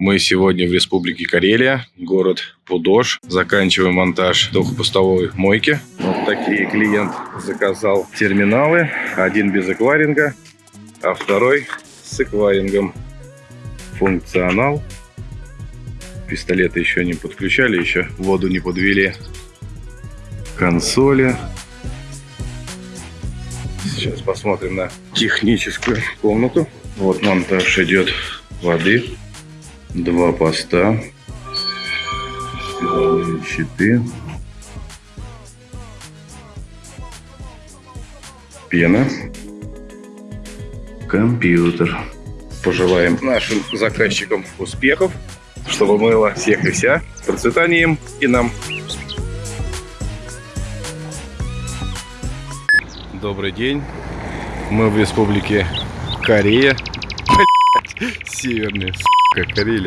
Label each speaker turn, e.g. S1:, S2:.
S1: Мы сегодня в Республике Карелия, город Пудож. Заканчиваем монтаж двухпустовой мойки. Вот такие клиент заказал терминалы. Один без эквайринга, а второй с эквайрингом. Функционал. Пистолеты еще не подключали, еще воду не подвели. Консоли. Сейчас посмотрим на техническую комнату. Вот монтаж идет воды. Два поста. Силовые щиты. Пена. Компьютер. Пожелаем нашим заказчикам успехов, чтобы мыло всех и вся, с процветанием и нам. Добрый день. Мы в республике Корея. Северная, сука, Карелия.